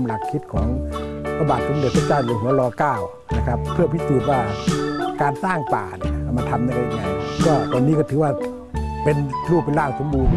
ามหลักคิดของพระบาทสมเด็จพระเจ้าอยู่หัวรอเก้านะครับเพื่อพิสูจน์ว่าการสร้างป่าเนี่ยมาทำได้ยังไงก็ตอนนี้ก็ถือว่าเป็นรูปเป็นร่างสมบูรณ์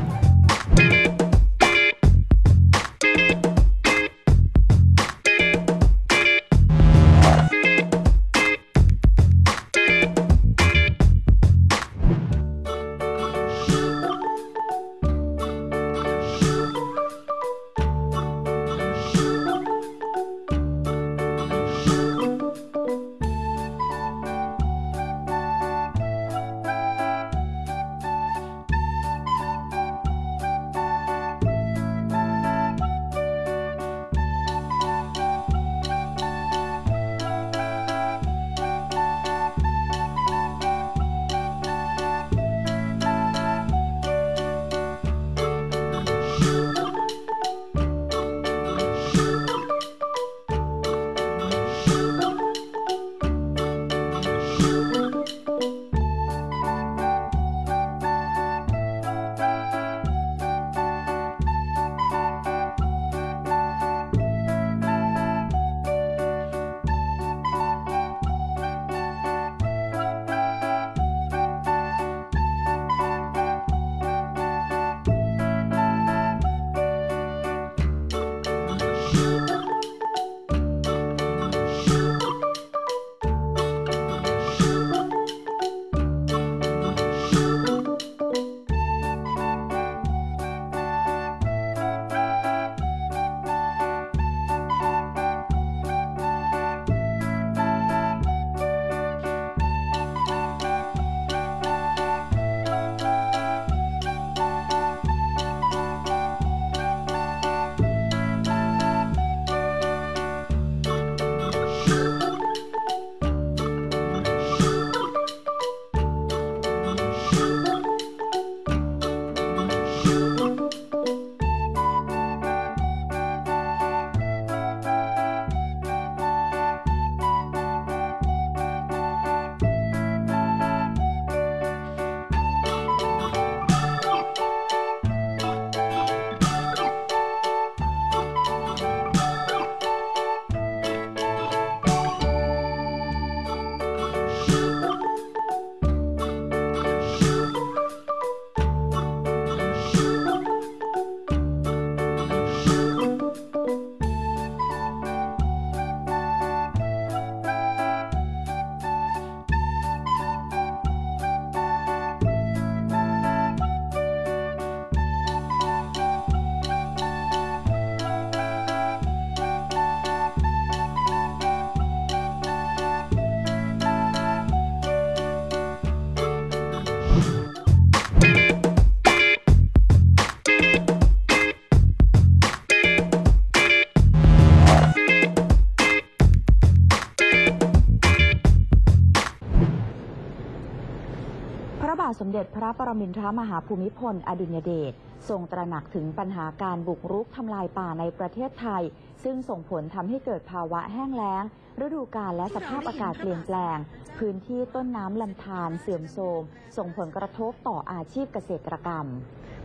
จพระปรมินทรมหาภูมิพล อดุญเดชทรงตระหนักถึงปัญหาการบุกรุกทำลายป่าในประเทศไทย ซึ่งส่งผลทำให้เกิดภาวะแห้งแล้งฤดูกาลและสภาพอากาศเปลี่ยนแปลง พื้นที่ต้นน้ำลำธารเสื่อมโทรมส่งผลกระทบต่ออาชีพเกษตรกรรม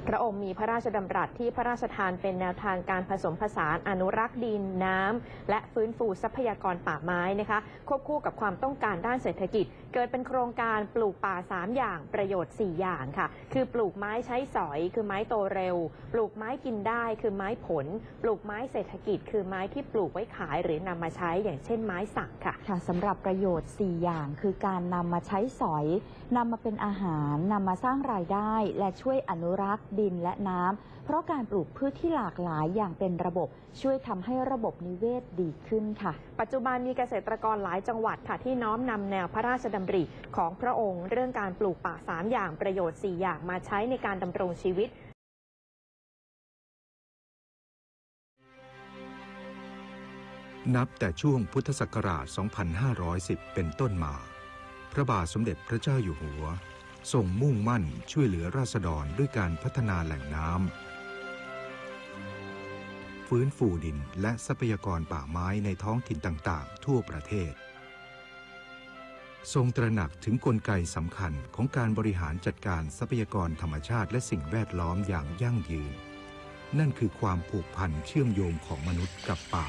พระองค์มีพระราชดำรัสที่พระราชทานเป็นแนวทางการผสมผสานอนุรักษ์ดินน้ำและฟื้นฟูทรัพยากรป่าไม้นะคะควบคู่กับความต้องการด้านเศรษฐกิจ เกิดเป็นโครงการปลูกป่า 3 อย่างประโยชน์ 4 อย่างค่ะ คือปลูกไม้ใช้สอย คือไม้โตเร็ว ปลูกไม้กินได้คือไม้ผล ปลูกไม้เศรษฐกิจ คือไม้ที่ปลูกไว้ขายหรือนำมาใช้อย่างเช่นไม้สักค่ะ ค่ะสำหรับประโยชน์ 4 อย่างคือการนำมาใช้สอยนำมาเป็นอาหารนำมาสร้างรายได้ และช่วยอนุรักษ์ดินและน้ำเพราะการปลูกพืชที่หลากหลายอย่างเป็นระบบ ช่วยทำให้ระบบนิเวศดีขึ้นค่ะ ปัจจุบันมีเกษตรกรหลายจังหวัดค่ะที่น้อมนำแนวพระราชดำริของพระองค์ เรื่องการปลูกป่า 3 อย่างประโยชน์ 4 อย่างมาใช้ในการดำรงชีวิต นับแต่ช่วงพุทธศักราช 2510 เป็นต้นมา พระบาทสมเด็จพระเจ้าอยู่หัวทรงมุ่งมั่นช่วยเหลือราษฎรด้วยการพัฒนาแหล่งน้ำฟื้นฟูดินและทรัพยากรป่าไม้ในท้องถิ่นต่างๆ ทั่วประเทศ ทรงตระหนักถึงกลไกสำคัญของการบริหารจัดการทรัพยากรธรรมชาติและสิ่งแวดล้อมอย่างยั่งยืน นั่นคือความผูกพันเชื่อมโยงของมนุษย์กับป่า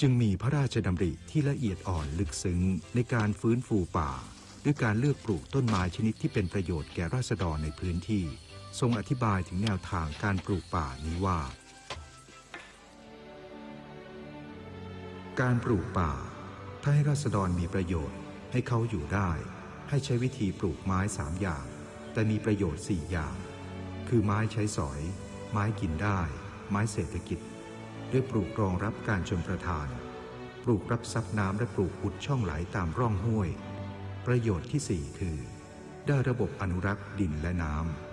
จึงมีพระราชดำริที่ละเอียดอ่อนลึกซึ้งในการฟื้นฟูป่า ด้วยการเลือกปลูกต้นไม้ชนิดที่เป็นประโยชน์แก่ราษฎรในพื้นที่ ทรงอธิบายถึงแนวทางการปลูกป่านี้ว่า การปลูกป่า ถ้าให้ราษฎรมีประโยชน์ ให้เขาอยู่ได้ ให้ใช้วิธีปลูกไม้สามอย่าง แต่มีประโยชน์สี่อย่าง คือไม้ใช้สอย ไม้กินได้ ไม้เศรษฐกิจ ด้วยปลูกรองรับการชนประทาน ปลูกรับซับน้ำและปลูกอุดช่องไหลตามร่องห้วย ประโยชน์ที่สี่คือ ได้ระบบอนุรักษ์ดินและน้ำ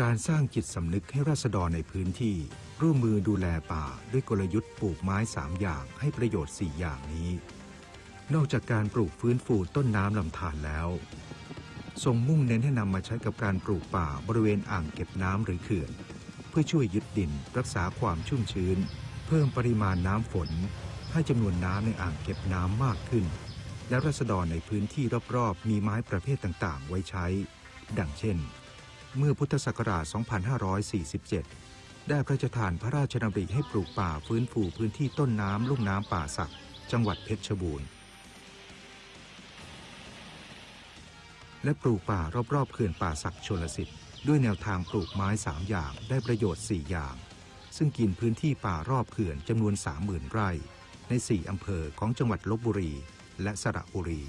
การสร้างจิตสำนึกให้ราษฎรในพื้นที่ ร่วมมือดูแลป่าด้วยกลยุทธ์ปลูกไม้สามอย่างให้ประโยชน์สี่อย่างนี้ นอกจากการปลูกฟื้นฟูต้นน้ำลำธารแล้ว ทรงมุ่งเน้นให้นำมาใช้กับการปลูกป่าบริเวณอ่างเก็บน้ำหรือเขื่อน เพื่อช่วยยึดดินรักษาความชุ่มชื้น เพิ่มปริมาณน้ำฝน ให้จำนวนน้ำในอ่างเก็บน้ำมากขึ้น และรัษฎรในพื้นที่รอบๆ มีไม้ประเภทต่างๆ ไว้ใช้ ดังเช่น เมื่อพุทธศักราช 2547 ได้พระราชทานพระราชดำริให้ปลูกป่าฟื้นฟูพื้นที่ต้นน้ำลุ่มน้ำป่าสัก จังหวัดเพชรบูรณ์ และปลูกป่ารอบๆเขื่อนป่าสักชลสิทธิ์ด้วยแนวทางปลูกไม้สามอย่างได้ประโยชน์ 4 อย่าง ซึ่งกินพื้นที่ป่ารอบเขื่อนจำนวน 30,000 ไร่ ใน 4 อำเภอของจังหวัดลบบุรี และสระบุรี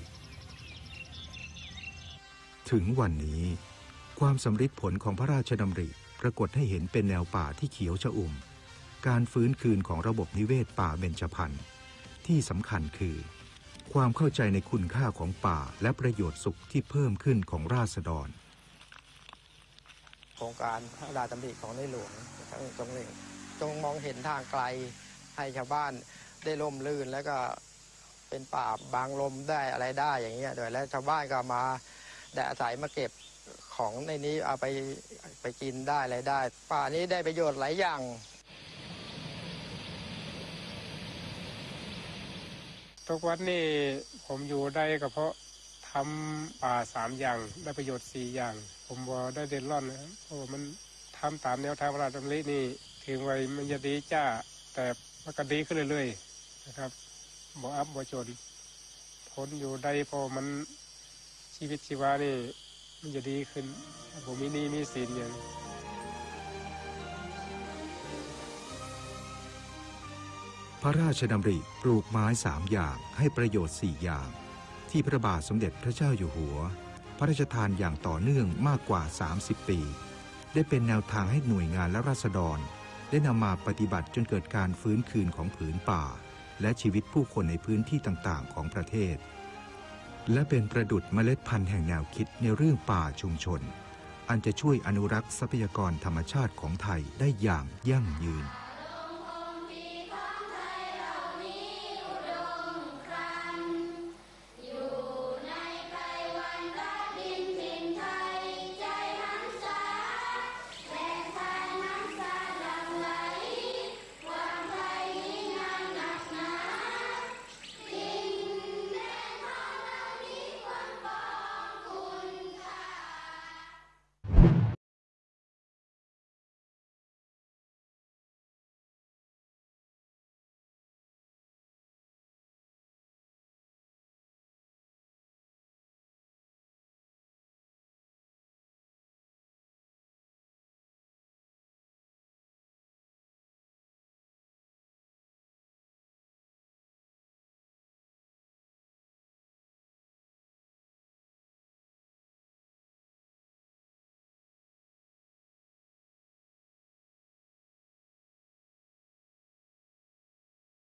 ถึงวันนี้ ความสำฤทธิ์ผลของพระราชดำริปรากฏให้เห็นเป็นแนวป่าที่เขียวชอุ่ม การฟื้นคืนของระบบนิเวศป่าเบญจพรรณที่สำคัญคือ ความเข้าใจในคุณค่าของป่าและประโยชน์สุขที่เพิ่มขึ้นของราษฎร โครงการพระราชดำริของในหลวงทั้งตรงนี้จงมองเห็นทางไกลให้ชาวบ้านได้ร่มรื่นแล้วก็เป็นป่าบางลมได้อะไรได้อย่างเงี้ยโดยแล้วชาวบ้านก็มาได้อาศัยมาเก็บของในนี้เอาไปไปกินได้อะไรได้ ป่านี้ได้ประโยชน์หลายอย่าง ทุกวันนี้ผมอยู่ได้ก็เพราะทำป่าสามอย่างได้ประโยชน์สี่อย่าง ผมบ่ได้เด่นร่อนนะครับเพราะมันทำตามแนวทางพระราชดำรินี่ถึงไว้มันจะดีจ้า แต่มันก็ดีขึ้นเรื่อยๆนะครับบ่อัพบ่จนทนอยู่ได้เพอมันชีวิตชีวานี่มันจะดีขึ้น ผมมีนี้มีสินอย่าง พระราชดำริปลูกไม้สามอย่างให้ประโยชน์สี่อย่าง ที่พระบาทสมเด็จพระเจ้าอยู่หัว พระราชทานอย่างต่อเนื่องมากกว่า 30 ปี ได้เป็นแนวทางให้หน่วยงานและราษฎร ได้นำมาปฏิบัติจนเกิดการฟื้นคืนของผืนป่า และชีวิตผู้คนในพื้นที่ต่างๆ ของประเทศ และเป็นประดุดเมล็ดพันธุ์แห่งแนวคิดในเรื่องป่าชุมชน อันจะช่วยอนุรักษ์ทรัพยากรธรรมชาติของไทยได้อย่างยั่งยืน you.